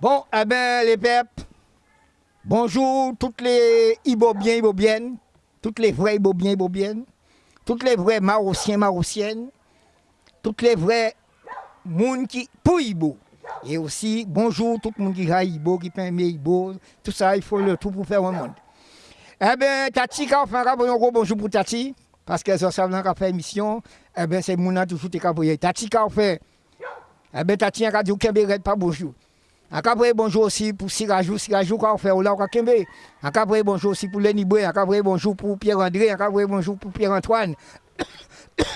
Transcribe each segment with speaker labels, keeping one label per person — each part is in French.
Speaker 1: Bon, eh ben, les peuples, bonjour toutes les Ibobiens, Ibobiennes, toutes les vrais Ibobiens, Ibobiennes, toutes les vrais Marossiens, Marossiennes, toutes les vrais moun qui pour Ibo. Et aussi, bonjour tout le monde qui a Ibo, qui peut Ibo, tout ça, il faut le tout pour faire un monde. Eh bien, Tati, quand on gros bonjour pour Tati, parce que ça, ça a fait émission, eh bien, c'est mon toujours qui a Tati, quand on fait, eh bien, Tati, a dit, pas bonjour. Encore bonjour aussi pour Sirajou, Sirajou on fait là on Kembe. Encore bonjour aussi pour Lenny Boué, encore bonjour pour Pierre-André, encore bonjour pour Pierre-Antoine.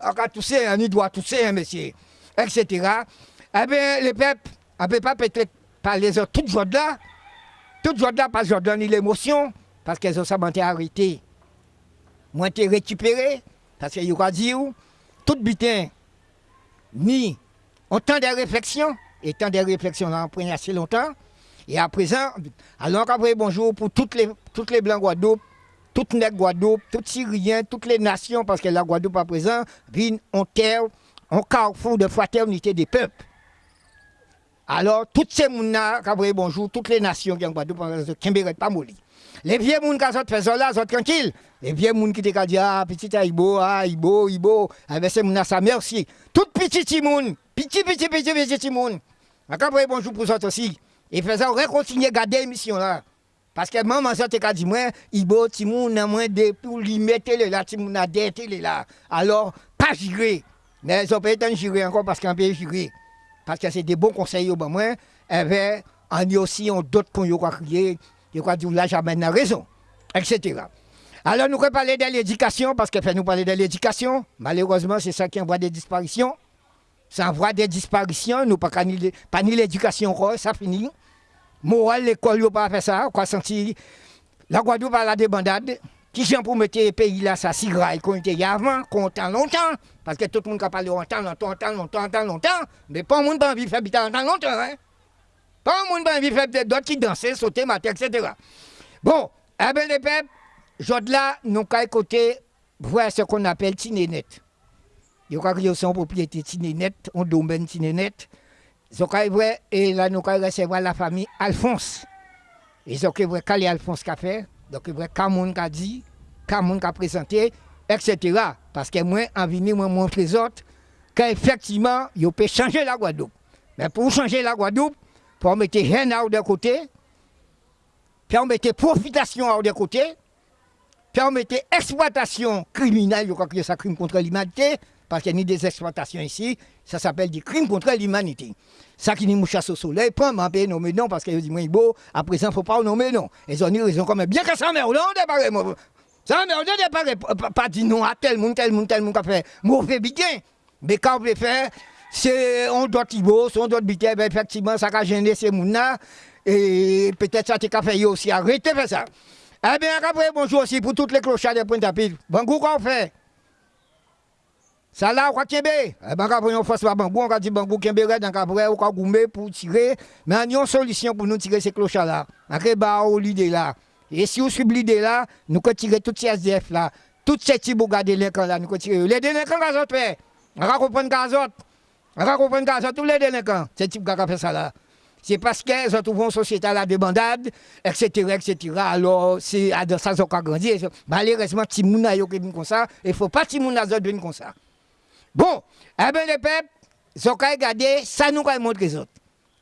Speaker 1: encore tousser, on doit tousser, monsieur, etc. Eh bien, les peuples, on ne peut pas peut-être parler de toutes choses là, toutes choses là, parce que je donne l'émotion, parce qu'elles ont ça arrêté. Moi, été récupéré, parce qu'il y a dit, tout bitin, ni on temps de réflexion, et tant de réflexions, on a pris assez longtemps. Et à présent, alors après bonjour pour toutes les, toutes les Blancs Guadeloupe, toutes les Guadeloupe, toutes Syriens, toutes les nations, parce que la Guadeloupe à présent vient en terre, en carrefour de fraternité des peuples. Alors, toutes ces gens-là, bonjour, toutes les nations qui ont Guadeloupe, qui pas molli. Les vieux gens qui ont fait ça là, sont tranquilles. Les vieux gens qui ont dit, ah, petit Aïbo, ah, Ibo, Ibo, eh bien, c'est gens ça merci. Toutes petites gens, petit, petit, petit, petit, petit monde. Après, bonjour pour ça aussi. Et faisant, on continuer à garder l'émission là. Parce que maman, ça t'a dit, moi, Ibo, Timoun, moins de pour lui mettre là, Timoun a des là. Alors, pas gérer. Mais ils ont pas été gérer encore parce qu'on peut gérer. Parce que c'est des bons conseils au moi. Et bien, on y a aussi d'autres qu'on y a. Je crois que là, la raison, etc. Alors, nous allons parler de l'éducation, parce que fait nous parler de l'éducation. Malheureusement, c'est ça qui envoie des disparitions. Ça envoie des disparitions, nous pas pas ni l'éducation, ça finit. Moral, l'école, n'a pas fait ça, la Guadeloupe a la débandade. Qui j'en pour mettre le pays là, ça si grave qu'on était avant, qu'on entend longtemps, parce que tout le monde a parlé longtemps, longtemps, longtemps, longtemps, longtemps, mais pas le monde n'a envie de faire longtemps, longtemps, hein. Pas le monde n'a envie de faire d'autres qui danser, sauter, mater, etc. Bon, eh bien les peuples, aujourd'hui là, nous avons côté voir ce qu'on appelle Tinénet. Crois que sont propriété Tinénet, un domaine Tinénet. Et là, nous allons recevoir la famille Alphonse. Ils ont vu Calé Alphonse qu'a fait, donc ils ont Kamoun qu'a dit, Kamoun qu'a présenté, etc. Parce que moi, en venir, moi, montrer les autres qu'effectivement, ils peuvent changer la Guadeloupe. Mais pour changer la Guadeloupe, pour mettre rien de côté, puis on mettait profitation de côté, puis on mettait exploitation criminelle, je crois que c'est un crime contre l'humanité, parce qu'il y a des exploitations ici, ça s'appelle des crimes contre l'humanité. Ça qui nous chasse au soleil, pas m'empêcher nommer non, parce qu'ils disent, moi, beau, à présent, il ne faut pas nommer non. Ils ont dit, ils ont quand même bien que ça merde, on débarque, moi. Ça on débarque, pas dire non à tel monde, tel monde, tel monde qui a fait mauvais bien. Mais quand on veut faire, c'est, on doit tibo, on doit biter, ben, effectivement, ça a gêné ces gens-là, et peut-être ça t'a fait aussi arrêter faire ça. Eh bien, après, bonjour aussi pour toutes les clochards de Pointe-à-Pitre. Bon goût qu'on fait. Ça là, on va kembe. Eh ben, quand on fait ça, bangou, on va dire bangou kembe, donc après, on va pour tirer. Mais on a une solution pour nous tirer ces clochards là. Après, bah, on l'idée là. Et si on suit l'idée là, nous allons tirer toutes ces SDF là, toutes ces petits bougas délinquants là, nous allons tirer. Les délinquants, gaz autres. On va comprendre gaz autres. On va comprendre gaz tous les délinquants. Ces types qui fait ça là. C'est parce qu'ils se trouvent en société à la débandade, etc., etc. Alors, c'est dans ça qu'ils ont grandi. Malheureusement, Timouna est comme ça. Il ne faut pas Timouna venir comme ça. Bon, eh bien, les peuples, ils ont regardé, ça nous va montrer les autres.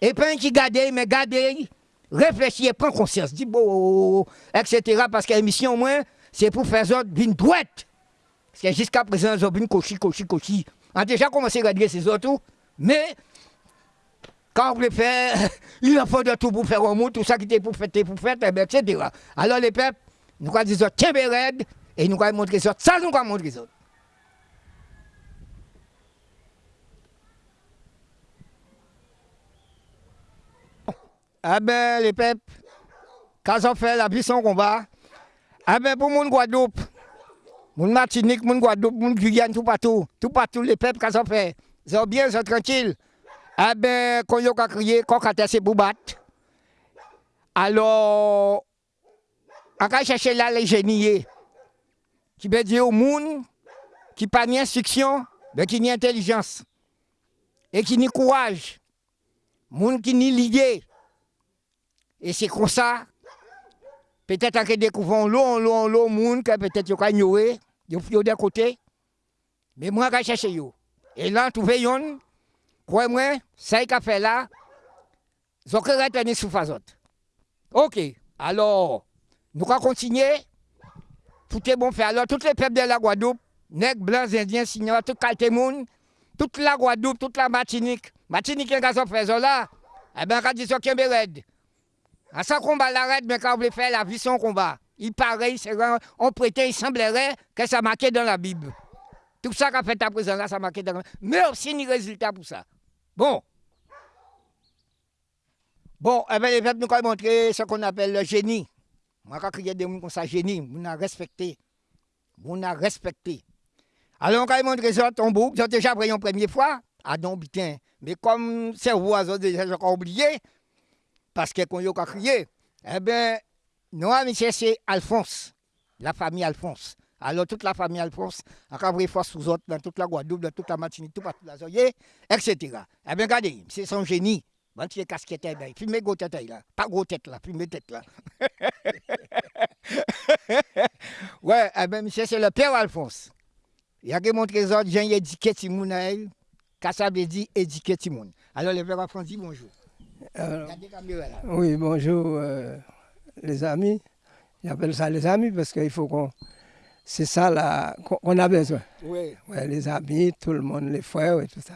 Speaker 1: Et puis, qui garde, mais garder, réfléchir, prendre conscience, dit bon, etc. Parce que l'émission, moins, c'est pour faire autres d'une droite. Parce jusqu'à présent, ils ont une cochi, cochi, cochi. A déjà commencé à regarder ces autres, mais quand on veut faire, il en faut de tout pour faire un mot, tout ça qui était pour faire, pour faire, etc. Alors les peuples, nous allons dire, tiens, et nous allons montrer ça, ça nous allons montrer ça. Ah ben, les peuples, quand on fait la puissance combat, ah ben, pour mon Guadeloupe, mon Martinique, mon Guadeloupe, mon Guyane, tout partout, tout partout, les peuples, quand on fait, ils sont bien, ils sont tranquilles. Ah ben, quand ils ont crié, quand on a c'est. Alors, on va chercher là les génies, qui veut dire au monde, qui pas ni instruction, mais qui ni intelligence, et qui ni courage. Moun qui ni lié. Et c'est comme ça, peut-être que découvrons l'eau, l'eau, l'eau, moun, que peut-être yo ka ignorer, yo yo de côté. Mais moi, je cherche yo. Et là, trouvé yon, quoi moi, ça qu'a fait là, ils ont retenu sous phasot. Ok, alors, nous allons continuer. Tout est bon fait. Alors, tous les peuples de la Guadeloupe, nègres, blancs, indiens, signors, tout qualité monde, toute la Guadeloupe, toute la Martinique, Martinique, qui a fait là, eh bien, quand ils sont. À ce combat l'arrête, mais quand voulez faire la vie son combat, il paraît, on prêtait, il semblerait que ça marquait dans la Bible. Tout ça qu'a fait à présent là, ça marqué dans la Bible. Mais aussi, ni résultat pour ça. Bon. Bon, eh bien, les peuples nous ont montré ce qu'on appelle le génie. Moi, quand il y a des gens comme ça, génie, on a respecté. On a respecté. Alors, quand ils montré ça, ton bouc, ils ont déjà pris une première fois. Ah non, putain. Mais comme c'est vous, ils ont déjà oublié, parce que quand ils ont crié, eh bien, nous, monsieur, c'est Alphonse, la famille Alphonse. Alors, toute la famille Alphonse, a cabré force sous autres, dans toute la Guadeloupe, dans toute la Martinique, tout partout la Zoye, etc. Eh bien, regardez, c'est son génie. Bon, tu es casquette, ben, filmez gros tête là. Pas gros tête là, filmez tête là. ouais, eh bien, monsieur, c'est le père Alphonse. Il a montré les autres, j'ai éduqué Timoun à elle. Que dit éduquer Timoun Alors, le père Alphonse dit bonjour.
Speaker 2: Oui, bonjour euh, les amis. J'appelle ça les amis parce qu'il faut qu'on. C'est ça là qu'on a besoin.
Speaker 1: Oui.
Speaker 2: Ouais, les amis, tout le monde, les frères et tout ça.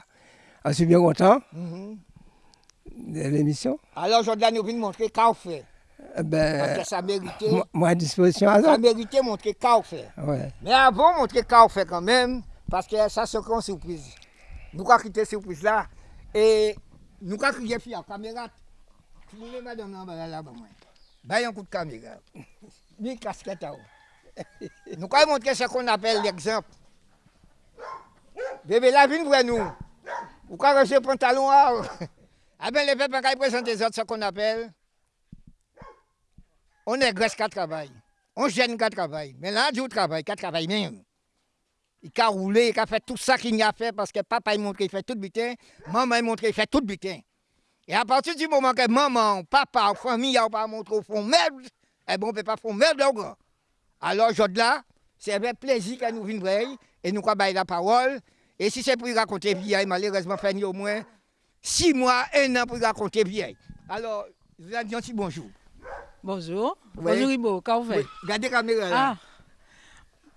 Speaker 2: Alors, je suis bien content
Speaker 1: Mhm.
Speaker 2: de l'émission.
Speaker 1: Alors, aujourd'hui, nous venons montrer qu'à fait.
Speaker 2: Eh Ben,
Speaker 1: Parce que ça méritait,
Speaker 2: moi, disposition à
Speaker 1: ça
Speaker 2: ça.
Speaker 1: méritait montrer qu'à fait.
Speaker 2: Ouais.
Speaker 1: Mais avant, montrer qu'à fait quand même, parce que ça, c'est une surprise. Nous avons quitté cette surprise là. Et nous avons crié, fille, caméra. Filmez madame là, là, là, moi. Bah, un coup de caméra. Ni casquette à. Nous avons montré ce qu'on appelle l'exemple. Bébé, la vie, nous. Vous avez le pantalon à Ah ben, les peuples, quand présentent les autres, ce qu'on appelle. On est graisse qui travaille. On gêne qui travaille. Mais là, du travail, qui travaille même. Il a roulé, il a fait tout ça qu'il a fait parce que papa il montre qu'il fait tout le butin, maman il montre qu'il fait tout le butin. Et à partir du moment que maman, papa, famille n'a pas montré au fond merde, eh bon, on ne peut pas faire merde au grand. Alors, aujourd'hui là, c'est avec plaisir que nous venons et nous avons la parole. Et si c'est pour raconter vieille, malheureusement, fait au moins six mois, un an pour raconter vieille. Alors, je vous petit bonjour.
Speaker 3: Bonjour. Bonjour Ibo, comment vous
Speaker 1: Oui,
Speaker 3: faites?
Speaker 1: Regardez la caméra là.
Speaker 3: Ah.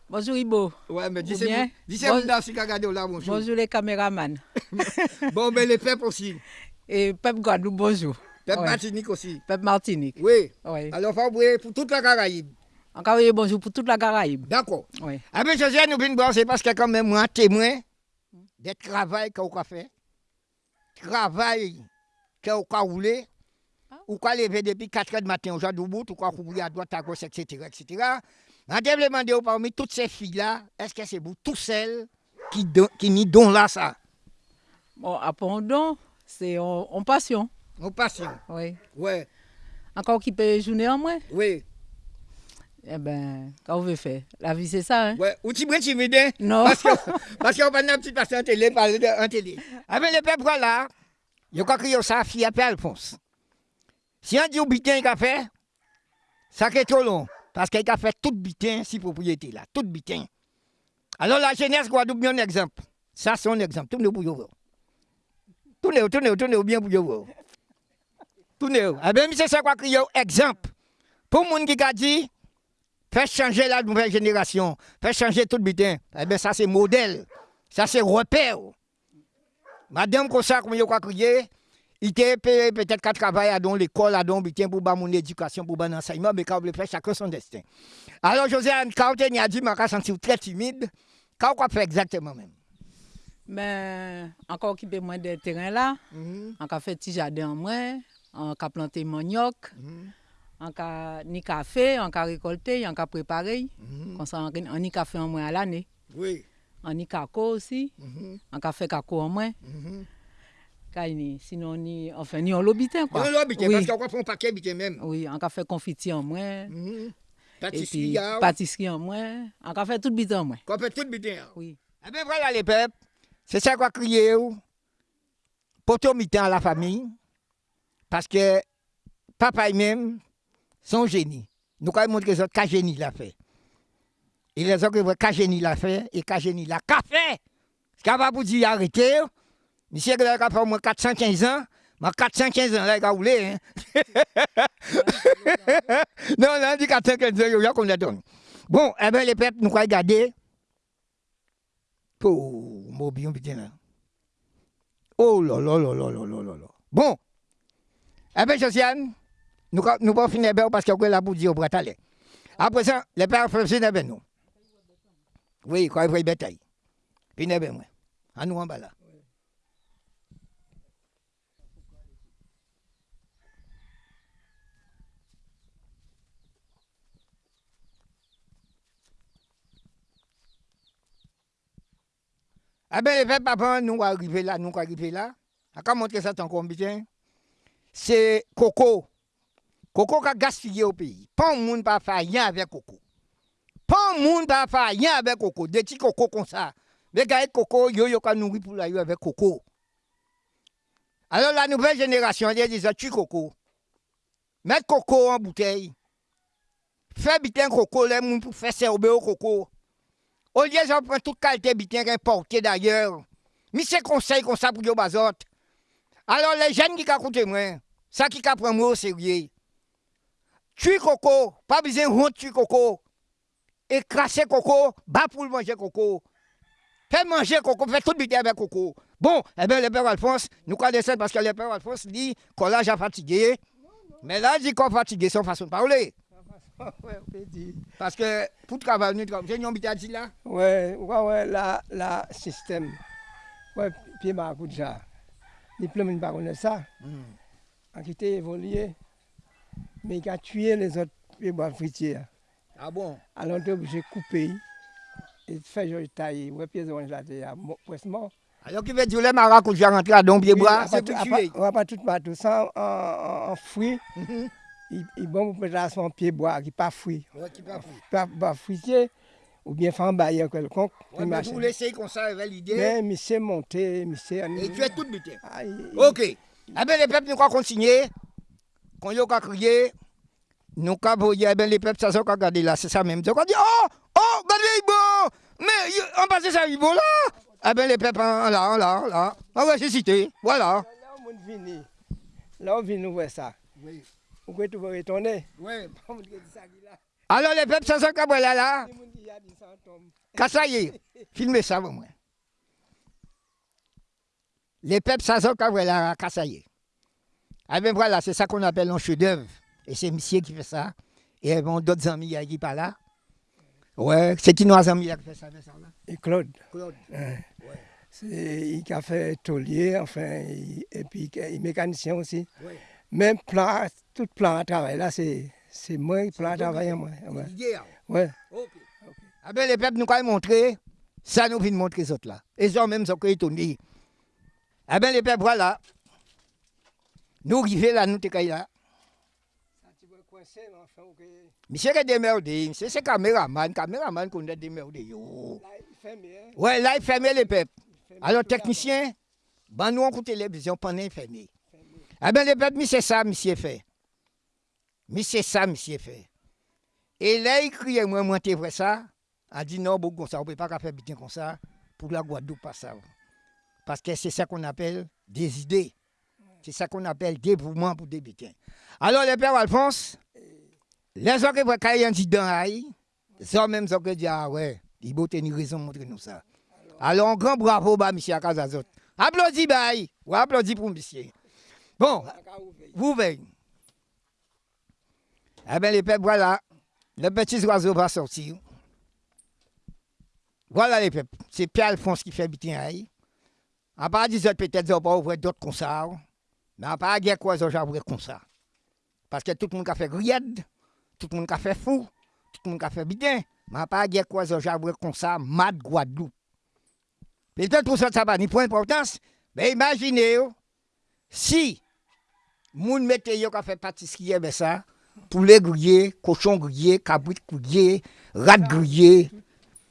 Speaker 3: Bonjour Ibo.
Speaker 1: Ouais, mais dis
Speaker 3: Ou
Speaker 1: c'est
Speaker 3: bien,
Speaker 1: bon. Là, bonjour.
Speaker 3: Bonjour les caméramans.
Speaker 1: Bon, mais les peuples aussi.
Speaker 3: Et Pep Guadeloupe, bonjour.
Speaker 1: Peuple
Speaker 3: Ouais.
Speaker 1: Martinique aussi.
Speaker 3: Pep Martinique.
Speaker 1: Oui.
Speaker 3: Oui.
Speaker 1: Alors, faut oublier pour toute la Caraïbe.
Speaker 3: Encore bonjour pour toute la Caraïbe.
Speaker 1: D'accord.
Speaker 3: Oui.
Speaker 1: Ah ben, José, nous venons voir, c'est parce que quand même, moi, témoin des travail qu'on a fait, travail qu'on a roulé, ou qu'on levé depuis 4 heures du matin au jour debout, ou qu'on roulé à droite, à gauche, etc., etc. Je vais demander parmi toutes ces filles-là, est-ce que c'est vous, tous celles qui, don- qui n'y donnent là ça?
Speaker 3: Bon, après don, c'est en, en passion.
Speaker 1: Nous passons.
Speaker 3: Oui.
Speaker 1: Ouais,
Speaker 3: Encore qui peut journée en moins?
Speaker 1: oui,
Speaker 3: Eh quand vous veut faire? La vie, c'est ça, hein?
Speaker 1: ouais. Ou tu prends timide, hein?
Speaker 3: Non.
Speaker 1: Parce que- parce qu'on va un petit passer en télé, parler de- en télé. Avec le peuple là, il a crié ça, fille appelle Alphonse. Si on dit au bitin qu'il a fait, ça est trop long. Parce qu'il a fait tout bitin, si propriété là, tout bitin. Alors la jeunesse Guadeloupe, un exemple. Ça, c'est un exemple. Tournez pour vous voir. Tournez, tournez, tournez bien pour vous voir. Tournez. Eh bien, c'est ça qu'on crié exemple. Pour les gens qui a dit, Faire changer la nouvelle génération, faire changer tout le bitin. Eh bien, ça, c'est modèle. Ça, c'est repère. Madame Kossa, comme crois crier, il était peut-être qu'à travailler à dans l'école, à dans bitin pour mon éducation, pour mon enseignement, mais quand on veut faire chacun son destin. Alors, José, quand on a dit, je senti très timide, quand on fait exactement même?
Speaker 3: Mais encore qui peut moins de terrain là.
Speaker 1: Mhm,
Speaker 3: On a fait petit jardin en moins. On a planté manioc.
Speaker 1: mhm,
Speaker 3: On a ni café, on a récolté, on a préparé.
Speaker 1: mhm.
Speaker 3: Comme ça, on a ni café en moins à l'année.
Speaker 1: Oui.
Speaker 3: On a cacao aussi.
Speaker 1: mhm,
Speaker 3: On a fait cacao en moins.
Speaker 1: Mhm.
Speaker 3: Car ni- Sinon, ni, enfin, ni en lobitin quoi.
Speaker 1: Non, bitin,
Speaker 3: oui.
Speaker 1: parce qu'on va faire un paquet bitin même.
Speaker 3: oui, on a fait confiture en moins.
Speaker 1: Mhm.
Speaker 3: Et
Speaker 1: Pâtisserie,
Speaker 3: puis, pâtisserie en moins. On a fait tout bitin en moins.
Speaker 1: qu'on fait tout bitin.
Speaker 3: Oui.
Speaker 1: Eh bien voilà les peuples, c'est ça qu'on crié. Poto mitan à la famille, Parce que papa même, son génie. Nous avons montré que quel génie l'a fait? Il a dit que quel génie l'a fait et quel génie l'a fait. Ce pas pour dire arrêter. Monsieur qui a fait au moins 415 ans. Mais 415 ans, là, il a roulé. Hein? non, on dit 415 ans, il y a qu'on la donne. Bon, eh bien, les peuples, nous. Oh, bien, putain, là. Oh là là là là là là là. Bon. Eh bien, Josiane, nous ne pouvons finir parce que la pour dire au bras Après ça, les pères font finir ben nous. Oui, quand il faut y bataille. Finir ben moi. À nous en bas là. Eh bien, les peuples, papa, nous arriver là, nous arriver là. À quand montrer ça ton combien C'est coco. Coco qui a gaspillé au pays. Pas un monde pas faire rien avec coco. Pas un monde pas faire avec coco. Des petits coco comme ça. Les gars, coco, yo yo ka nourri pour la avec coco. Alors la nouvelle génération, elle dit tu coco. Mettre coco en bouteille. Faire bitin coco, les gens pour faire servir au coco. Au lieu de prendre toute qualité bien importée d'ailleurs. Mais c'est conseil comme ça pour yo bazot. Alors les jeunes qui écoutent moi, ça qui prend moi au sérieux. Tue coco, pas besoin de honte tuer coco. Écraser coco, bas pour manger coco. Fais manger coco, fais tout bien avec coco. Bon, eh bien, le père Alphonse, nous connaissons parce que le père Alphonse dit qu'on l'a fatigué. Mais là, il dit qu'on fatigué, son façon de parler. Paske pou travay nou travay, se yon bita di
Speaker 2: la? Ouè, ouè, ouè, la, la, sistem. Ouè, piye ma akout ja. Ni ple moun barone sa. An ki te evolye, men ki a tuye les ot piye bo afritiye.
Speaker 1: A bon?
Speaker 2: Alon te obje koupe yi, et fej yo yi taye, ouè piye zonj la te
Speaker 1: ya, presman. Ayon ki ve di ou le mara akout ja rentre a don piye
Speaker 2: bo, se pou tuye. Ouè pa tout patou, san an fwi, i bon pou peta son
Speaker 1: piye boa ki
Speaker 2: pa fwi. Pa fwitye, ou bien fan baye kelkonk. Ou
Speaker 1: bien pou lese kon sa valide. Men, mi
Speaker 2: se monte, mi se...
Speaker 1: E tu e tout bute. Ah, ok, abe le pep nou ka konsigne, kon yo ka kriye, nou ka boye, abe le pep sa so ka gade la, se sa menm. Se ka di, oh, oh, gade yi bo, men, an pase sa yi bo la, abe le pep an la, an la, an la, an wè se
Speaker 2: site, wala. La ou moun vini, la ou vini nou wè sa. Oui. Vas retourner?
Speaker 1: Oui. Alors les peuples sans là? Là. Kassaye, filmez ça pour moi. Les peuples sans là, Kassaye. Ah ben voilà, c'est ça qu'on appelle un chef-d'œuvre. Et c'est monsieur qui fait ça. Et il d'autres amis qui sont là. Ouais, c'est qui nos amis qui fait ça, ça là?
Speaker 2: Et Claude.
Speaker 1: Claude.
Speaker 2: Ouais. Il a fait taulier, enfin, et puis il est mécanicien aussi. Ouais. Même plan, tout plan à travail, là, c'est moi qui plan à travail. Moi. Ouais. ouais.
Speaker 1: Ok. Ah ben, les peuples nous ont montré, ça nous vient montrer les autres là. Et ils ont même sont étonnés. Ah ben, les peuples, voilà. Nous arrivons là, nous sommes là. Monsieur est démerdé, c'est ce caméraman, caméraman qu'on a démerdé. Ouais, là, il ferme les peuples. Alors, technicien, ben, nous, on écoute télévision pendant fermé. Ah ben, le peuple, c'est ça, monsieur fait. Mais c'est ça, monsieur fait. Et là, il crie, moi, moi, tu vrai ça? A dit non, bon, ça, on ne peut pas faire bien comme ça pour la Guadeloupe, pas ça. Parce que c'est ça qu'on appelle des idées. C'est ça qu'on appelle dévouement pour des butins. Alors, le père Alphonse, les gens qui a un dans les gens même qui disent, ah ouais, il faut tenir raison de montrer nous ça. Alors, un grand bravo, bah, monsieur Akazazot. Applaudis, bah, ou applaudis pour monsieur. Bon, vous veillez. Eh bien, les peuples, voilà. Le petit oiseau va sortir. Voilà les peuples. C'est Pierre-Alphonse qui fait bitin À part des autres, peut-être, ils pas ouvrir d'autres comme ça. Mais à part guerre quoi, ils ouvrir comme ça. Parce que tout le monde a fait grillade, tout le monde a fait fou, tout le monde a fait bitin. Mais à part guerre quoi, ils ouvrir comme ça, mad Guadeloupe. Peut-être pour ça, ça va ni d'importance. Mais imaginez, si Moun mette yo ka fait pâtisserie ben ça, poulet grillé, cochon grillé, cabrit grillé, rat grillé,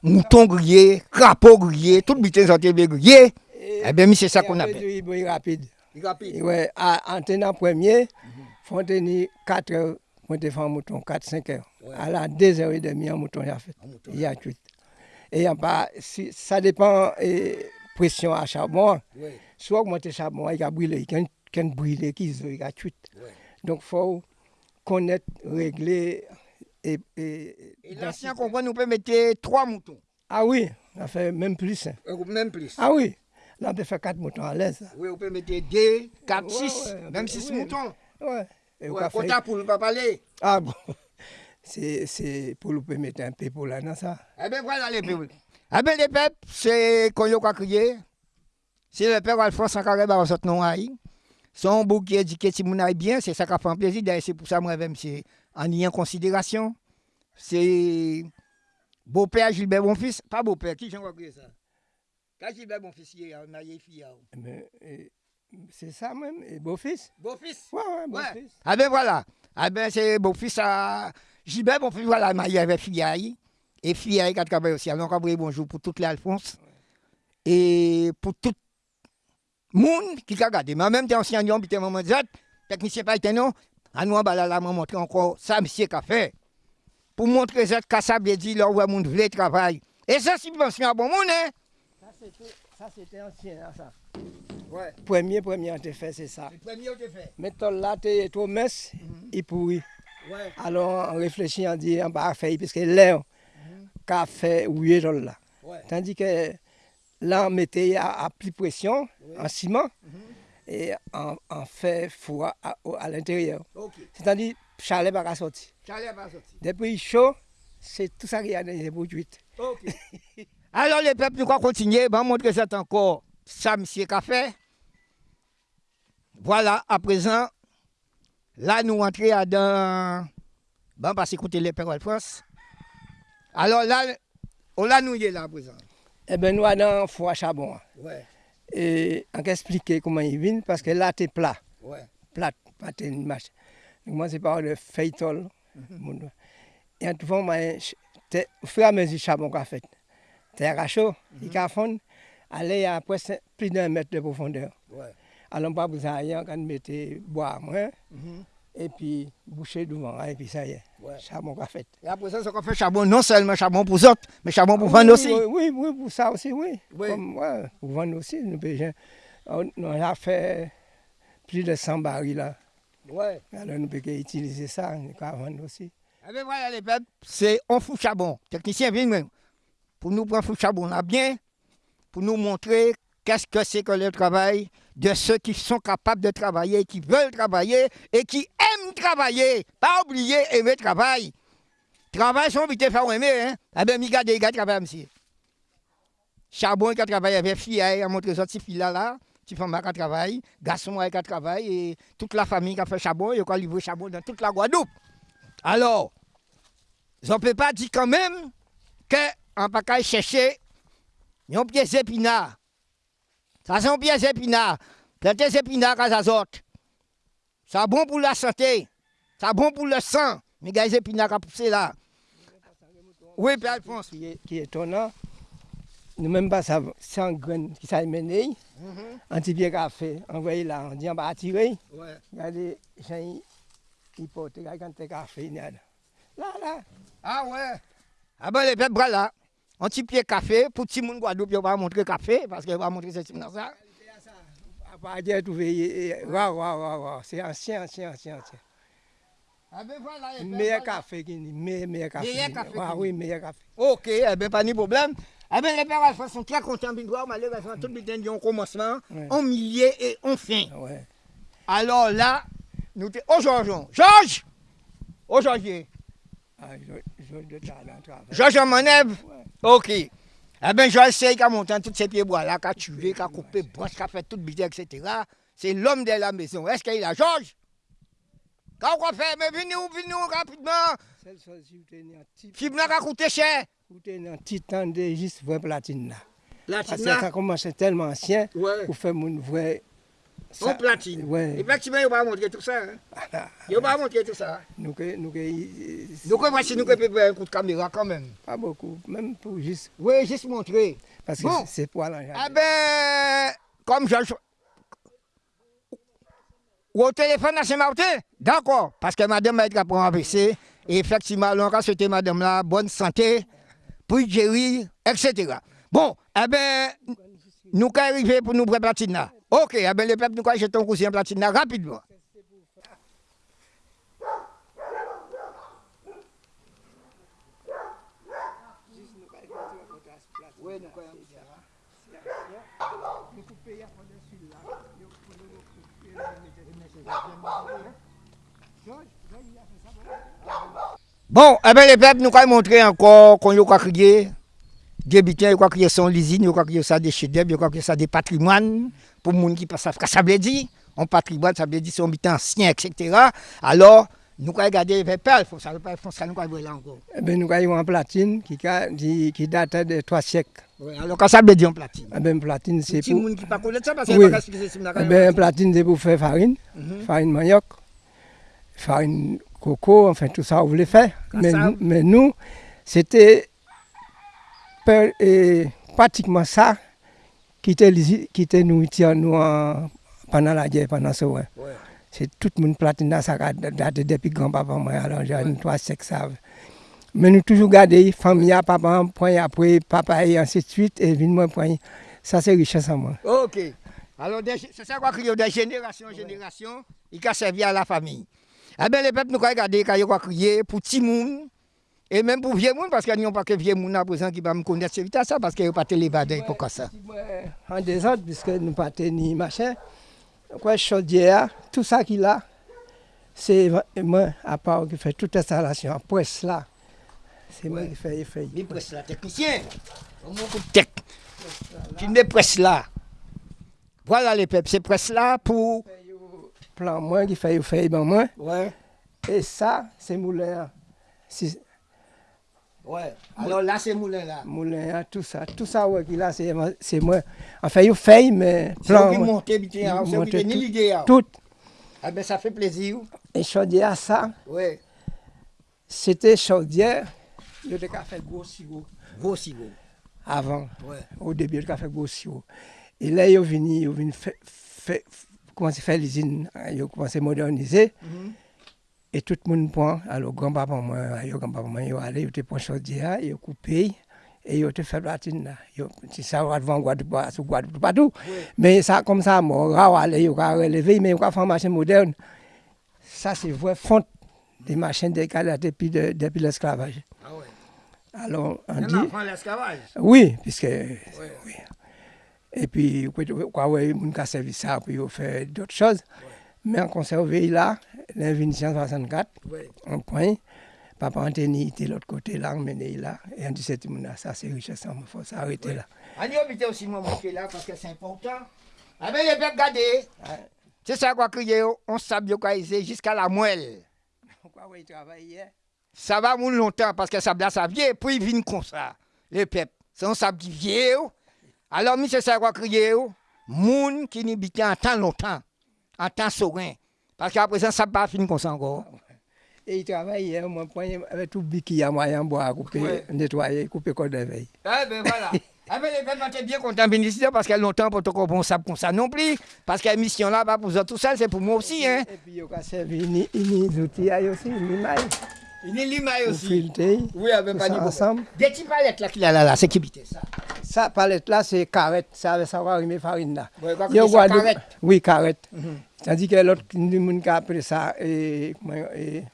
Speaker 1: mouton grillé, crapaud grillé, tout bitin santé grillé. Eh bien, c'est ça qu'on appelle.
Speaker 2: rapide.
Speaker 1: Rapide.
Speaker 2: Ouais, à Antena premier, faut tenir 4 heures pour te faire un mouton, 4-5 heures. À la 2 heures et demie, un mouton, il a fait. Il y a cuit. Et si, ça dépend de pression à charbon.
Speaker 1: Oui.
Speaker 2: Soit augmenter charbon, il a brûlé, il a brûlé, il a.
Speaker 1: Ouais.
Speaker 2: Donc, il faut connaître, régler et. et,
Speaker 1: Et l'ancien comprend, nous peut mettre trois moutons.
Speaker 2: Ah oui, ça fait même plus. hein.
Speaker 1: Euh, Même plus.
Speaker 2: Ah oui, là, on peut faire 4 moutons à l'aise.
Speaker 1: Oui, on peut mettre deux, quatre,
Speaker 2: Ouais,
Speaker 1: six,
Speaker 2: ouais,
Speaker 1: même six
Speaker 2: oui.
Speaker 1: moutons.
Speaker 2: Ouais. Et on
Speaker 1: Ouais,
Speaker 2: faire-
Speaker 1: quota pour ne pas parler.
Speaker 2: Ah bon, c'est pour le permettre un peu pour là, non ça
Speaker 1: Eh bien, voilà les peuples. Eh bien, les peuples, c'est qu'on y a crié. C'est le père Alphonse en carré dans notre nom. Son bouc qui éduqué si aille bien, c'est ça qui fait un plaisir. D'ailleurs, c'est pour ça, moi-même, c'est en y en considération. C'est beau-père Gilbert Bonfils. Pas beau-père, qui j'en crié ça? Quand Gilbert Bonfils, il y a une fille. hein.
Speaker 2: Mais, eh, C'est ça même, et beau-fils
Speaker 1: Beau-fils
Speaker 2: Ouais, ouais, beau-fils.
Speaker 1: Ah ben voilà. Ah ben c'est beau-fils à Gilbert, bon fils, voilà, marié avec Fiaille. Et Fiaille qui a travaillé aussi. Alors, encore bonjour pour toutes les Alphonse. Et pour tout monde qui a regardé. Mais en même temps, ancien Lyon, puis maman Z, technicien pas été non. À nous, bah, là, là, m'a montré encore ça, monsieur, qu'a fait. Pour montrer Z, qu'à ça, bien dit, là où le monde voulait travailler. Et ça, c'est pension à bon monde, hein?
Speaker 2: Ça, c'était- ancien, ça.
Speaker 1: Ouais.
Speaker 2: Premier, premier, on t'a fait, c'est ça.
Speaker 1: Le premier, on t'a fait.
Speaker 2: Maintenant, là, t'es trop mince, il pourrit.
Speaker 1: Ouais.
Speaker 2: Alors, on réfléchit, on dit, on va faire, parce que l'air, qu'a fait, là. Tandis que là, on mettait à, à plus pression, en ciment, et on, on fait froid à, l'intérieur. C'est-à-dire, chalet va pas sortir.
Speaker 1: Charlie va sortir.
Speaker 2: Depuis chaud, c'est tout ça qui a dans les produits.
Speaker 1: Ok. Alors les peuples, nous allons continuer. Ben, montrer ça encore. Ça, monsieur fait. Voilà, à présent, là, nous entrons dans. Ben, parce écoutez les pères France. Alors là, on l'a nous y est là à présent.
Speaker 2: Eh bien, nous dans foie charbon.
Speaker 1: Ouais,
Speaker 2: Et on va expliquer comment il vient, parce que là, c'est plat.
Speaker 1: ouais.
Speaker 2: Plat, pas une marche. Donc, moi, c'est par le feuilleton.
Speaker 1: Mhm.
Speaker 2: Et en tout cas, au fur et à mesure, charbon qu'a fait. C'est à chaud,
Speaker 1: Mhm.
Speaker 2: il a fond, aller à presque plus d'un mètre de profondeur.
Speaker 1: ouais.
Speaker 2: Alors, pas besoin de quand on mettait bois, moins,
Speaker 1: Mhm.
Speaker 2: Et puis boucher devant, et puis ça y est,
Speaker 1: Ouais.
Speaker 2: charbon qu'a fait.
Speaker 1: Et présent, ce qu'on fait charbon, non seulement charbon pour autres, mais charbon pour vendre
Speaker 2: oui,
Speaker 1: aussi.
Speaker 2: Oui, oui, pour ça aussi, oui.
Speaker 1: Oui.
Speaker 2: Comme, ouais, pour vendre aussi, nous. On, on a fait plus de 100 barils là.
Speaker 1: Ouais.
Speaker 2: Alors, nous pouvons utiliser ça, nous pouvons vendre aussi.
Speaker 1: Eh bien voilà les peuples, c'est on fout charbon. Technicien, viens même. Pour nous prendre fout charbon là bien, pour nous montrer qu'est-ce que c'est que le travail de ceux qui sont capables de travailler, qui veulent travailler et qui travailler. Pas oublier aimer le travail. Travail, son vite faire aimer, hein. Eh bien, mi gade, il travaille monsieur. Charbon, il a travaillé avec fille, il a montré ça, petite là, là. Petite femme qui travaille, garçon qui travaille, et toute la famille qui a fait charbon, il a livré charbon dans toute la Guadeloupe. Alors, je ne peux pas dire quand même qu'on ne peut pas chercher un pied d'épinard. Ça, c'est un pied d'épinard. Planter des épinards à ça Ça bon pour la santé. Ça bon pour le sang. Mais les épinards à pousser là. Oui, Père Alphonse.
Speaker 2: Qui est, qui est étonnant, nous même pas ça, sans graines qui s'est mené, un petit pied café, envoyé là, on dit on va attirer. Regardez, j'ai il porte, regardez café, là. Là.
Speaker 1: Ah ouais. Ah ben les peuples bras là. Un petit pied café. Pour tout le monde Guadeloupe, on va montrer café parce qu'on va montrer ce type dans ça.
Speaker 2: Waouh, waouh, waouh, waouh, c'est ancien, ancien, ancien, ancien.
Speaker 1: Ah ben voilà.
Speaker 2: Meilleur
Speaker 1: voilà.
Speaker 2: café, qui meilleur, meilleur café.
Speaker 1: Meilleur café
Speaker 2: Ah oui, meilleur café.
Speaker 1: Ok, eh bien, pas de problème. Eh bien, les pères Alpha sont très contents de voir, malheureusement, tout le temps, ont commencement, en milieu et en fin.
Speaker 2: Ouais.
Speaker 1: Alors là, nous te... Oh, Georges, Georges Oh, Georges,
Speaker 2: Ah, de.
Speaker 1: Georges manèvre
Speaker 2: Ouais.
Speaker 1: Ok. Eh bien, Joël Sey qui a monté toutes ces pieds bois là, qui a tué, qui a coupé branche, qui a fait toute bidée, etc. C'est l'homme de la maison. Est-ce qu'il a Georges Quand on fait, mais venez ou venez rapidement. Fibna qui qu'à coûter cher.
Speaker 2: Coûté un petit temps de juste vrai platine là. Parce que ça commence tellement ancien,
Speaker 1: Ouais.
Speaker 2: pour faire mon vrai Ça-
Speaker 1: platine.
Speaker 2: Ouais.
Speaker 1: Effectivement, il va montrer tout ça. Hein. Il va montrer tout ça.
Speaker 2: Nous, nous, que-
Speaker 1: Donc, voici, nous pouvons faire un coup de caméra quand même.
Speaker 2: pas beaucoup, même pour juste.
Speaker 1: Oui, juste montrer.
Speaker 2: Parce que
Speaker 1: Bon.
Speaker 2: c'est- c'est poil en
Speaker 1: Ah ben, comme je... au téléphone à Saint-Martin D'accord, parce que madame a été pour PC. Et effectivement, on a souhaité madame là bonne santé, pour gérer, etc. Bon, eh bien, nous arrivés pour nous platine là? Ok, eh ben, le peuple nous achète un coussin platine rapidement. Bon, eh ben, le peuple nous a montré encore qu'on y a crié. Des bitins, il a crié son l'usine, a crié ça des chefs-d'œuvre, a crié ça des patrimoines, pour les gens qui passent à ça veut dire, un patrimoine, ça veut dire son bitin ancien, etc. Alors, nous avons regardé les faut ça, nous avons là encore.
Speaker 2: Eh bien, nous avons une platine qui, qui, date de trois siècles.
Speaker 1: Ouais, alors, quand ça veut dire en platine?
Speaker 2: Eh bien, platine, c'est pour...
Speaker 1: les gens qui ne connaissent pas ça, parce
Speaker 2: Oui. Eh bien, une platine, c'est pour faire farine,
Speaker 1: Mhm.
Speaker 2: farine manioc, farine coco, enfin tout ça, on voulait faire. Mais, mais nous, c'était fè pratikman sa ki te nou iti an nou an panan la djè, panan se
Speaker 1: wè.
Speaker 2: Se tout moun platina sa ka date depi gran papan mwen alan jan, nou to a sek sav. Men nou toujou gade, fam ya papan pwen apwe, papa e ansi tuit, e vin mwen pwen. Sa se riche sa mwen.
Speaker 1: Ok. Alors, se sa kwa kriyo de jenerasyon, jenerasyon, i ka sevi a la fami. A ah ben, le pep nou kwa gade, kwa yo kwa kriye, pou ti moun, Et même pour vieux monde, parce qu'il n'y a pas que vieux monde à présent qui va me connaître c'est vite ça, parce qu'il n'y a pas de l'évadé pour ça.
Speaker 2: En désordre, puisque nous pas ni machin, quoi, chaudière, tout ça qu'il a, c'est moi, à part qui fait toute installation, en presse là. C'est moi qui fais les feuilles.
Speaker 1: Mais presse là, technicien, au moins tech. Tu ne presse là. Voilà les peuples, c'est presse là pour.
Speaker 2: Plan moins qui fait les feuilles, ben moins.
Speaker 1: Ouais.
Speaker 2: Et ça, c'est moulin. Si,
Speaker 1: Ouais. Alors là, c'est moulin là.
Speaker 2: Moulin, tout ça. Tout ça, ouais, qu'il a, c'est moi-. Enfin, il fait, mais plan
Speaker 1: qui bien, c'est qui
Speaker 2: Monter
Speaker 1: donnez
Speaker 2: tout-
Speaker 1: l'idée. hein.
Speaker 2: Tout.
Speaker 1: Ah ben ça fait plaisir.
Speaker 2: Et chaudière, ça,
Speaker 1: Ouais.
Speaker 2: c'était chaudière. Il y a fait gros sirop
Speaker 1: Gros sirop.
Speaker 2: avant.
Speaker 1: Ouais.
Speaker 2: au début, il a fait gros sirop. Et là, ils sont venus, ils ont commencer à faire l'usine, ils ont commencé à moderniser.
Speaker 1: Mhm.
Speaker 2: Et tout le monde prend, alors grand-papa, moi, grand-papa, moi, ils allés, ils ont pris chaudière, ils coupé, et ils ont fait platine là. C'est ça, on va devant Guadeloupe, sur Guadeloupe, partout. Mais ça, comme ça, moi, rare, allez, ils ont relevé, mais ils ont fait une machine moderne. Ça, c'est vrai, fonte des machines décalées depuis, de- depuis l'esclavage.
Speaker 1: Ah ouais.
Speaker 2: Alors, on dit.
Speaker 1: l'esclavage.
Speaker 2: Oui, puisque.
Speaker 1: Ouais.
Speaker 2: oui. Et puis, quoi, ouais, on a servi ça, puis on fait d'autres choses. Mais on conservé là, l'invention 64,
Speaker 1: Ouais.
Speaker 2: un point. Papa Anthony était de l'autre côté là, emmené là. Et on dit, c'est ça c'est richesse, il faut s'arrêter là.
Speaker 1: On habite aussi moi est là parce que c'est important. Ah ben les peuples regardez. C'est ça quoi crier, on sabe localiser jusqu'à la moelle.
Speaker 2: Pourquoi il travaillait
Speaker 1: Ça va moun longtemps parce que ça là ça vient puis il vient comme ça. Les peuples, c'est un sable qui vient. Alors monsieur ça quoi crier, moun qui n'y habite en temps longtemps, en temps serein. Parce qu'à présent ça pas fini comme ça encore.
Speaker 2: Et il travaillait, au moins, point, avec tout le qu'il y a moyen de boire, couper,
Speaker 1: Ouais.
Speaker 2: nettoyer, couper code de veille.
Speaker 1: Eh ben voilà. Ah ben les bien venir ici parce qu'il y a longtemps pour te comprendre ça comme ça non plus. Parce que la mission là, pas pour vous tout seul, c'est pour moi aussi. Hein.
Speaker 2: Et puis, il a servi des outils aussi, ni maille,
Speaker 1: Il est limaille aussi.
Speaker 2: filtrer.
Speaker 1: Oui, avec pas
Speaker 2: ça ensemble.
Speaker 1: Des petits palettes là qu'il a là, là, c'est qui bitait ça?
Speaker 2: Ça, palette là, c'est carrette. Ça avait savoir arriver farine là. Y
Speaker 1: ça,
Speaker 2: Guadeloupe-
Speaker 1: carrette.
Speaker 2: Oui, carrette.
Speaker 1: Mhm.
Speaker 2: Tandis que l'autre, nous avons appelé ça. Et, et,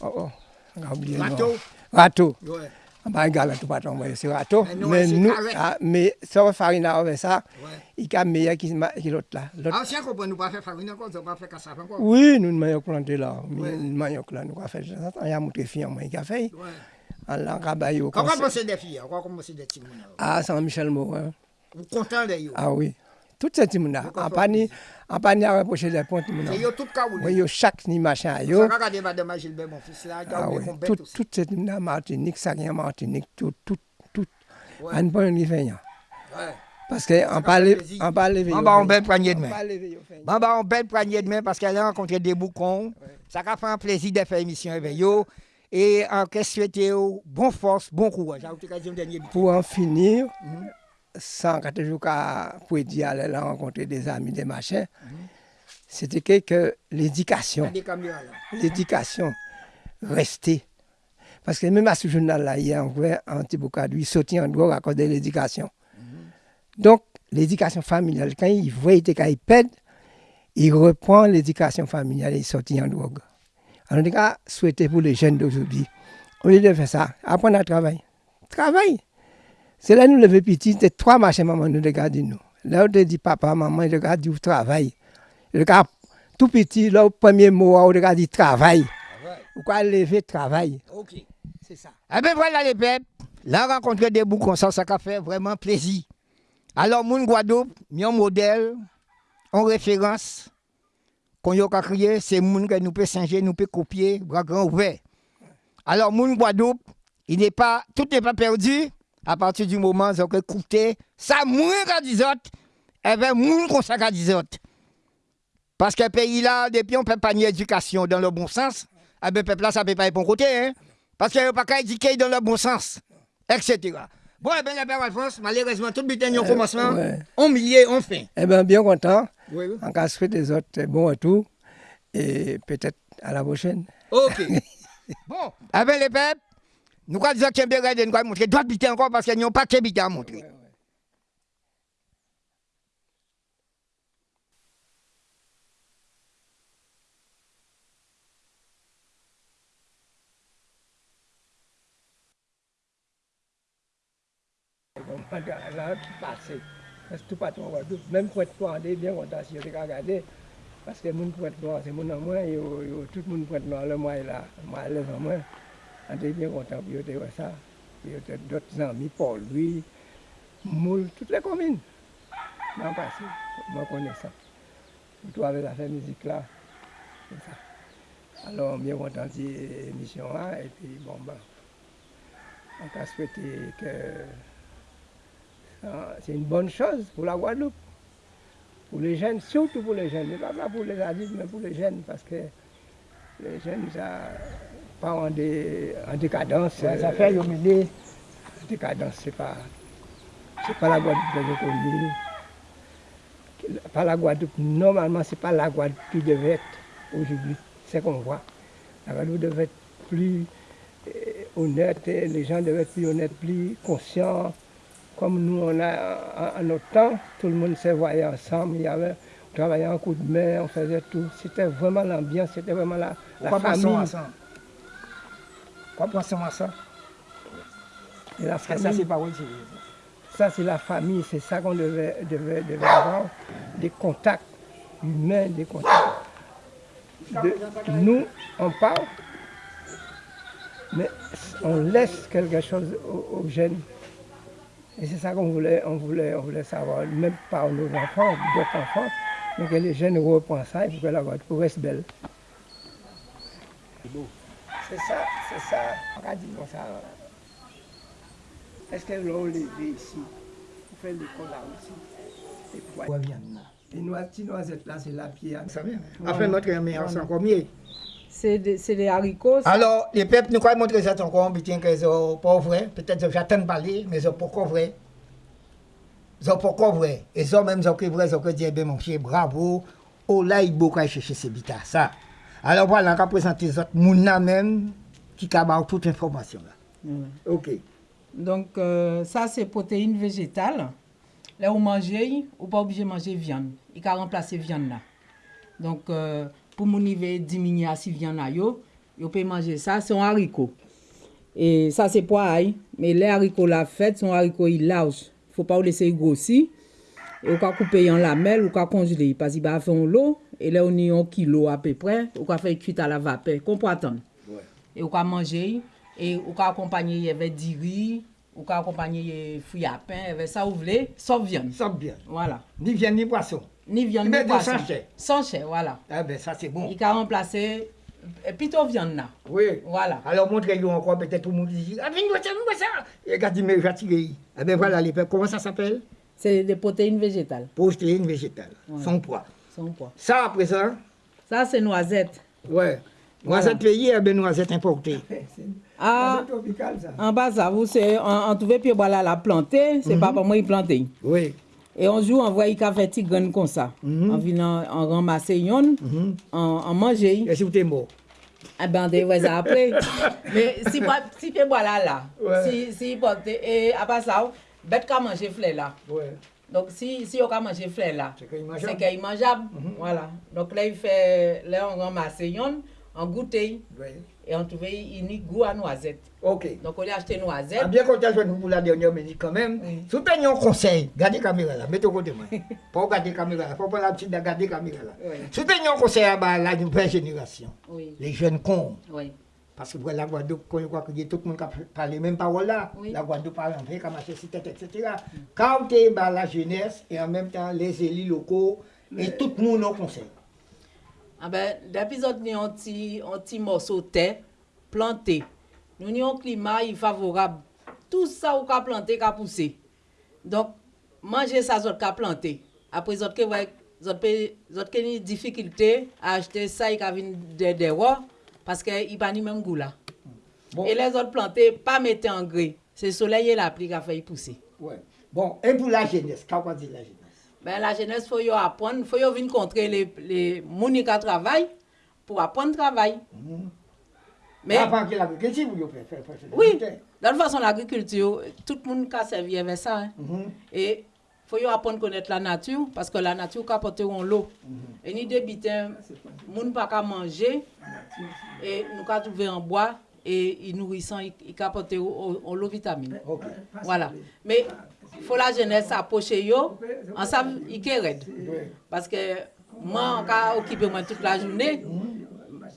Speaker 2: oh, oh, on a oublié.
Speaker 1: Râteau.
Speaker 2: Râteau.
Speaker 1: Ouais. Ba
Speaker 2: gala
Speaker 1: tou
Speaker 2: paton mwen se rato. Men nou, men
Speaker 1: sa
Speaker 2: wè farina wè sa, i ka meye ki lot
Speaker 1: la. Ansyen ko bon nou pa fè farina kon, zon pa fè kasaf ankon?
Speaker 2: Oui, nou nou mayok plante la.
Speaker 1: Nou
Speaker 2: mayok la, nou ka fè. An ya moutre fiyan mwen ki ka fè. An lan ka
Speaker 1: bayo.
Speaker 2: Kwa kon mwen
Speaker 1: se
Speaker 2: de
Speaker 1: fiyan? Kwa kon mwen se de timoun? A,
Speaker 2: ah, San Michel Morin.
Speaker 1: Ou kontan de yo?
Speaker 2: A, oui. Tout ces petits là. En pas? ni, en pas ni des ponts, là.
Speaker 1: Et yo tout
Speaker 2: yo ni machin
Speaker 1: Vous
Speaker 2: yo.
Speaker 1: regardez madame Gilbert, mon fils là, il a
Speaker 2: Ah Tout, là, Martinique, ça rien Martinique, tout, tout, tout.
Speaker 1: Ouais.
Speaker 2: On peut y faire.
Speaker 1: Ouais.
Speaker 2: Parce que on
Speaker 1: fait
Speaker 2: parle,
Speaker 1: plaisir.
Speaker 2: on parle.
Speaker 1: Bon, bah, on belle poignée de
Speaker 2: yo.
Speaker 1: Bon, on poignée de main parce qu'elle a rencontré des boucons. Ça a fait un plaisir de faire émission avec eux. Et en question, souhaiter yo bon l'occasion de dernier
Speaker 2: Pour en finir,
Speaker 1: Mhm.
Speaker 2: Sans quand je pour dire aller là rencontrer des amis, des machins, c'était que, que l'éducation,
Speaker 1: là.
Speaker 2: l'éducation restait. Parce que même à ce journal-là, il y a un vrai anti-bocadou, il sortit en drogue à cause de l'éducation. Donc, l'éducation familiale, quand il voit qu'il pète, il reprend l'éducation familiale et il sortit en drogue. En tout cas, souhaité pour les jeunes d'aujourd'hui. Au lieu de faire ça, apprendre à travailler. Travail. Se la nou leve piti, te twa mache maman nou de gadi nou. La ou te di papa, maman, de gadi ou travay. De gadi tout piti, la ou pwemye mou a ou de gadi travay. Ou kwa leve travay.
Speaker 1: Ok, se sa. A be vwala le pep, la renkontre debou konsan sa ka fe vreman plezi. Alors moun Gwadop, yon model, yon referans, kon yo ka kriye, se moun ke nou pe singe, nou pe kopye, bra gran ouve. Alors moun Gwadop, il n'est pas, tout n'est pas perdu, à partir du moment où vous écoutez, ça moins qu'à 10 autres, et bien, moun qu'on ça qu'à 10 autres. Parce que le pays là, depuis on ne peut pas ni éducation dans le bon sens, eh bien, peuple là, ça ne peut pas être bon côté, hein. Parce qu'il n'y a pas qu'à éduquer dans le bon sens, etc. Bon, eh bien, la père Alphonse, malheureusement, tout but au commencement, on milieu, on fin.
Speaker 2: Eh bien, bien content.
Speaker 1: Oui, oui.
Speaker 2: En cas de souhait des autres, bon retour. Et peut-être à la prochaine.
Speaker 1: Ok. bon, eh bien, les peuples, Nous allons dire qu'il y a nous allons montrer. Doit biter encore parce qu'ils n'ont pas de biter à montrer.
Speaker 2: Là, qui passait. Parce que tout pas en Guadeloupe. Même pour être poindé, bien content si j'étais regardé. Parce que les gens pour être noir, c'est mon en moins, tout le monde pour être noir, le moins est là. Le moins est là, On est bien content. Puis, on a ça. Puis, on a d'autres amis, Paul, lui, Moule, toutes les communes. M'en passé. Moi, je connais ça. Surtout avec la là. C'est ça. Alors, bien de cette émission là. Et puis, bon, ben, on a souhaité que ah, c'est une bonne chose pour la Guadeloupe. Pour les jeunes, surtout pour les jeunes. Mais pas pour les adultes, mais pour les jeunes, parce que les jeunes, ça pas en, dé- en décadence.
Speaker 1: Ça, ça
Speaker 2: euh,
Speaker 1: fait humilier.
Speaker 2: décadence, c'est pas, c'est pas la Guadeloupe que je connais. Pas la Guadeloupe, normalement, c'est pas la Guadeloupe qui devait être aujourd'hui. C'est qu'on voit. La Guadeloupe devait être plus euh, honnête, et les gens devaient être plus honnêtes, plus conscients. Comme nous, on a, en, en notre temps, tout le monde se voyait ensemble, il y avait, on travaillait en coup de main, on faisait tout. C'était vraiment l'ambiance, c'était vraiment la, la famille.
Speaker 1: à Pourquoi pensons à ça?
Speaker 2: Et la
Speaker 1: que ça,
Speaker 2: famille.
Speaker 1: c'est pas oui,
Speaker 2: Ça, c'est la famille, c'est ça qu'on devait, devait, devait avoir, des contacts humains, des contacts. De- nous, on parle, mais on laisse quelque chose aux, aux jeunes. Et c'est ça qu'on voulait, on voulait, on voulait savoir, même par nos enfants, d'autres enfants, mais que les jeunes reprennent ça, il faut que la Guadeloupe reste belle. C'est ça, c'est ça, on va dire comme ça. Est-ce que l'on levé ici, on fait l'école là aussi Et petits noisettes là, c'est la pierre.
Speaker 1: Vous savez Après, notre meilleur, c'est encore mieux.
Speaker 3: C'est des, c'est haricots. ça.
Speaker 1: Alors, les peuples, nous allons montrer ça encore, sont pas vrai. Peut-être que j'attends de parler, mais ils sont pas encore vrai. Ils sont pas encore vrai. Et ils ont même que vrai, ils ont que dit, ben mon pied, bravo. Oh là, il faut chercher ces bitas, ça. Alors voilà, on va présenter les autres mouna même qui ont toute l'information.
Speaker 3: Mmh.
Speaker 1: Ok.
Speaker 3: Donc euh, ça, c'est protéines végétales. Là où manger, ou pas obligé de manger viande. Il a remplacer viande là. Donc euh, pour mon niveau diminuer si viande là, yo, yo peut manger ça, c'est un haricot. Et ça, c'est poids, mais les haricots la fête sont haricots larges. Il ne faut pas les laisser grossir. Et on peut couper en lamelles ou congeler parce qu'il va faire l'eau. Et là, on a un kilo à peu près. Vous pouvez faire cuite à la vapeur. Qu'on peut attendre. Et vous pouvez manger. Et vous pouvez accompagner avec du riz. Vous pouvez accompagner fruits à pain. Avec ça, vous voulez? Sauf viande.
Speaker 1: Ça bien.
Speaker 3: Voilà.
Speaker 1: Ni viande ni poisson.
Speaker 3: Ni viande,
Speaker 1: Mais
Speaker 3: ni
Speaker 1: de
Speaker 3: poisson.
Speaker 1: sans chair.
Speaker 3: Sans chair, voilà.
Speaker 1: Ah ben ça c'est bon.
Speaker 3: Il peut remplacer euh, plutôt viande là.
Speaker 1: Oui.
Speaker 3: Voilà.
Speaker 1: Alors montrez-nous encore peut-être tout le monde dit, ah viens viens voir ça. Et regardez, mais j'attire. Ah ben voilà les comment ça s'appelle?
Speaker 3: C'est des protéines végétales.
Speaker 1: Protéines végétales, sans poids.
Speaker 3: Sans poids.
Speaker 1: Ça à présent,
Speaker 3: Ça, c'est noisette.
Speaker 1: ouais. Noisette pays, eh ben noisette importée.
Speaker 3: Ah,
Speaker 2: ça.
Speaker 3: en bas, ça, vous, c'est, en, en trouvé, puis voilà, la planter, c'est
Speaker 1: Mhm.
Speaker 3: papa moi, il planté.
Speaker 1: Oui.
Speaker 3: Et un jour, on voit qu'il a fait graine comme ça.
Speaker 1: Mhm.
Speaker 3: On vient en ramasser une, en, en manger.
Speaker 1: Et si vous êtes mort?
Speaker 3: Ah ben, on voit ça après. Mais si moi, si fait boire là,
Speaker 1: Ouais.
Speaker 3: si, si et après ça, bête qu'à manger fleur là.
Speaker 1: Ouais.
Speaker 3: Donc, si, si on a mangé fleur là,
Speaker 1: C'est qu'il est mangeable.
Speaker 3: mangeable. Voilà. Donc là, il fait, là, on ramasse on goûte, et
Speaker 1: Ouais.
Speaker 3: on y a goût à noisette.
Speaker 1: Ok.
Speaker 3: Donc, on a acheté noisette.
Speaker 1: Ah, bien content de pour la dernière minute quand même.
Speaker 3: Oui.
Speaker 1: Vous un conseil, gardez la caméra là, mettez au côté moi. Pas regarder la caméra là, pas prendre la petite, garder la caméra là.
Speaker 3: Oui.
Speaker 1: Vous un conseil à la nouvelle génération,
Speaker 3: Oui,
Speaker 1: les jeunes cons,
Speaker 3: oui.
Speaker 1: Parce que la Guadeloupe, quand on voit que tout le monde parle les mêmes paroles là, la Guadeloupe parle en vrai, comme etc., etc. Quand vous avez bah, la jeunesse et en même temps les élus locaux et tout le monde au conseil.
Speaker 3: Ah ben, que nous avons un petit, morceau de terre planté, nous avons un climat il favorable. Tout ça, on a planté, a poussé. Donc, manger ça, vous a planté. Après, vous avez ouais, vous avez vous avez une difficulté à acheter ça, il a venu de dehors, parce qu'il n'y a pas le même goût là.
Speaker 1: Bon.
Speaker 3: Et les autres plantés, pas mettre en engrais. C'est le soleil et la pluie qui a fait pousser.
Speaker 1: Ouais. Bon, et pour la jeunesse, qu'est-ce qu'on dit la jeunesse?
Speaker 3: Ben, la jeunesse, il faut y apprendre, il faut y venir rencontrer les, les gens qui travaillent pour apprendre le travail. Mais,
Speaker 1: Avant que l'agriculture, vous faire. faire- faire-
Speaker 3: oui, de toute façon, l'agriculture, tout le monde a servi avec ça. hein.
Speaker 1: Mhm.
Speaker 3: Et faut apprendre à connaître la nature, parce que la nature peut apporter l'eau. Et ni ne peuvent pas manger, et nous pouvons trouver en bois, et ils nourrissant, peuvent apporter l'eau vitamine. Voilà. Mais il faut la jeunesse approcher yo, ensemble, raides.
Speaker 1: Ouais.
Speaker 3: Parce que moi, on a occupé moi toute la journée.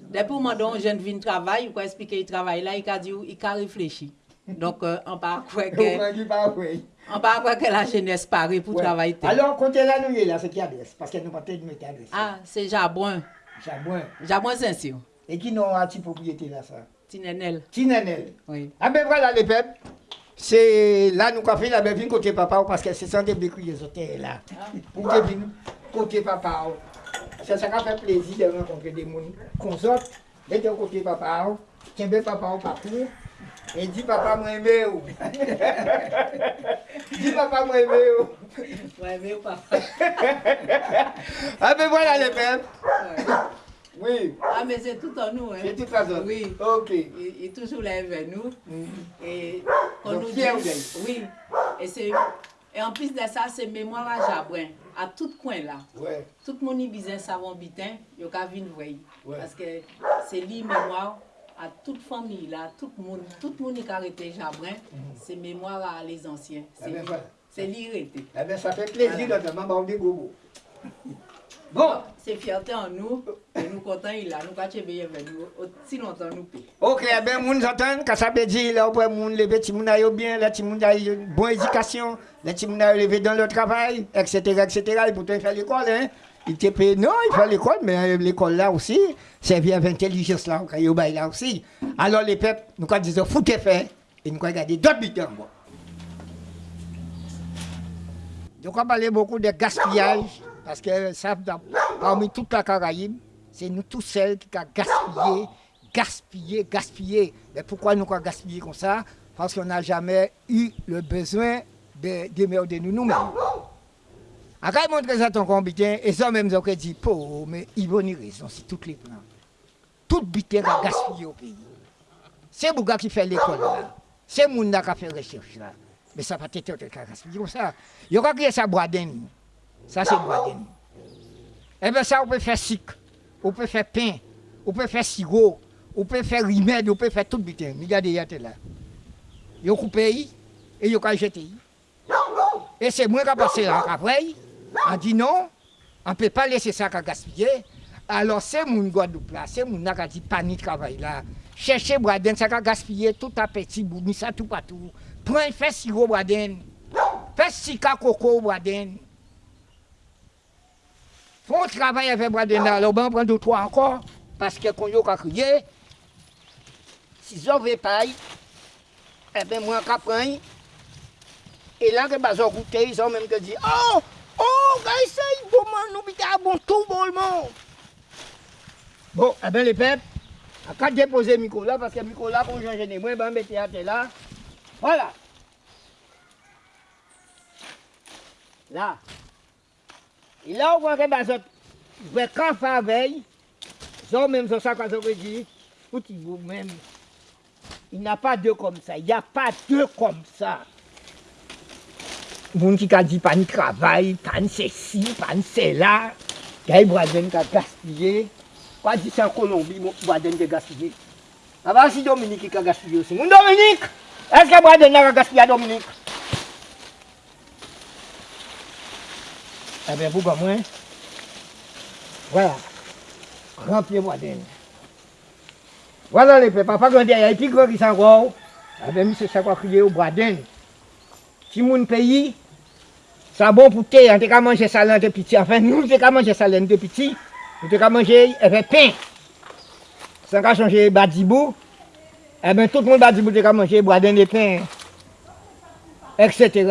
Speaker 3: Depuis que un jeune vient travailler, il peut expliquer le travail là, il a dit, il a réfléchi. Donc, euh, on ne croire
Speaker 1: Donc,
Speaker 3: que,
Speaker 1: on oui.
Speaker 3: on pas que la jeunesse paraît pour
Speaker 1: Ouais.
Speaker 3: travailler.
Speaker 1: Alors, comptez là, nous, là, c'est qui adresse Parce que nous pas de mettre adresse.
Speaker 3: Ah, c'est Jabouin.
Speaker 1: Jabouin.
Speaker 3: Jabouin Saint-Cyr.
Speaker 1: Et qui n'ont un petit propriété là, ça?
Speaker 3: Tinenel.
Speaker 1: Tinanel.
Speaker 3: Oui.
Speaker 1: Ah ben voilà les peuples. C'est là nous avons fait la belle côté papa parce que c'est sans des béquilles les hôtels là. Pour que vienne côté papa. C'est ça qui fait plaisir de rencontrer des gens qu'on sort. Et de côté papa, tiens bien papa au parcours. Et dit papa moi aimé ou. Dis papa moi aimé ou.
Speaker 3: Ouais, mais pas.
Speaker 1: Ah ben voilà les peuples. Oui.
Speaker 3: Ah, mais c'est tout en nous. Hein.
Speaker 1: De toute façon.
Speaker 3: Oui.
Speaker 1: Ok.
Speaker 3: Il, il est toujours là vers nous. Et qu'on nous dit-. Oui. Et, c'est, et en plus de ça, c'est mémoire à Jabouin. À tout coin là.
Speaker 1: Ouais.
Speaker 3: Tout le monde qui savon bitin, il y a.
Speaker 1: Ouais.
Speaker 3: Parce que c'est lui mémoire à toute famille, là, tout le monde, tout le monde qui a été Jabrin, mhm. c'est mémoire à les anciens.
Speaker 1: Eh
Speaker 3: c'est l'irrité.
Speaker 1: Eh bien, ça fait plaisir de maman des gogo. Bon.
Speaker 3: C'est fierté en nous. Et nous comptons il a nous pas veiller avec nous. Aussi longtemps nous paye.
Speaker 1: Ok, eh bien, moun j'entends, quand ça veut dire, là, pour moun lever, ti moun aille bien, là, ti moun aille euh, bonne éducation, là, ti moun aille lever dans le travail, etc., etc., et pour te faire l'école, hein. Il te paye, non, il fait l'école, mais euh, l'école là aussi, servir avec intelligence là, quand il y a là aussi. Alors, les peuples, nous, quand disons, foutez fait, et nous, regarder d'autres bon. Donc, on parlait beaucoup de gaspillage, parce que ça, parmi toute la Caraïbe, c'est nous tous seuls qui avons gaspillé, gaspillé, gaspillé. Mais pourquoi nous avons gaspillé comme ça? Parce qu'on n'a jamais eu le besoin de démerder nous nous-mêmes. Akay montre ça ton combitin, et ça même, on dit, pauvre, mais ils vont y raison si tout les prend. Tout bitin a gaspillé au pays. C'est Bouga qui fait l'école là. C'est Mounda qui fait la recherche là. Mais ça va être autre qui a gaspillé comme ça. Il y aura qui ça boaden. Ça c'est boaden. Et bien ça, on peut faire sucre, on peut faire pain, on peut faire sirop, on peut faire remède, on peut faire tout bitin. Regardez, il y a là. Ils ont coupé et ils ont jeté. Et c'est moi qui ai passé là après. a di non, an pe pa lese sa ka gaspye, alor se moun Gwadoup la, se moun ak a di pani travay la, chèche braden sa ka gaspye tout apeti bouni sa tout patou, pren fè siro braden, fè sika koko braden, fon travay avè braden la, alor ban pren do to ankon, paske kon yo ka kriye, si zon ve pay, ebe mwen ka pren, e lan ke bazon koute, zon menm ke di, oh! Oh, gay sa yi goman nou bita bon tou bolman. Bon, e eh ben le pep, a ka depose miko la, paske miko la pou janje ne mwen, ben bete ate la. Voilà. La. E la ou wanke ba zot, ve ka favey, zon menm zon sa kwa zon ve di, ou ti vou menm. Il n'a pas deux comme ça, il n'y a pas deux comme ça. Moun ki ka di pan travay, pan se si, pan se la, gaye brazen ka gaspye, kwa di san Kolombi brazen de gaspye. Aba si Dominik ki ka gaspye osi. Moun Dominik, eske brazen la ka gaspye eh a Dominik? Ebe, eh pou gwa mwen, wala, rampye brazen. Wala le pe, pa pa gande a epi gwa ki san gwa ou, ebe mi se sakwa kriye ou brazen. Si moun peyi, Sa bon pou te, an te ka manje salan de piti. Afen nou te ka manje salan de piti. Nou te ka manje efe pen. San ka chanje badibou. E ben tout moun badibou te ka manje boaden de pen. Etc.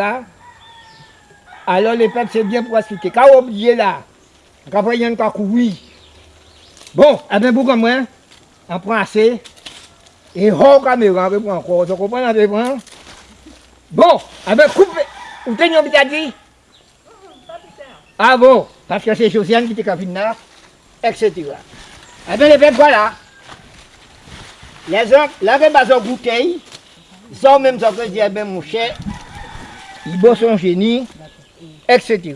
Speaker 1: Alors le pep se bien pou asite. Ka obje la. Ka preyen kwa koui. Bon, e ben pou kon mwen. An pran ase. E ho kameran repran kwa. Se kompon an repran. Bon, e ben koupe. Ou ten yon bitadi. avant, parce que c'est Josiane qui était capinaire, etc. Eh bien, les peuples, voilà. Les hommes, là, même pas en bouteille, sans même s'en dire, eh bien, mon cher, il bosse son génie, etc.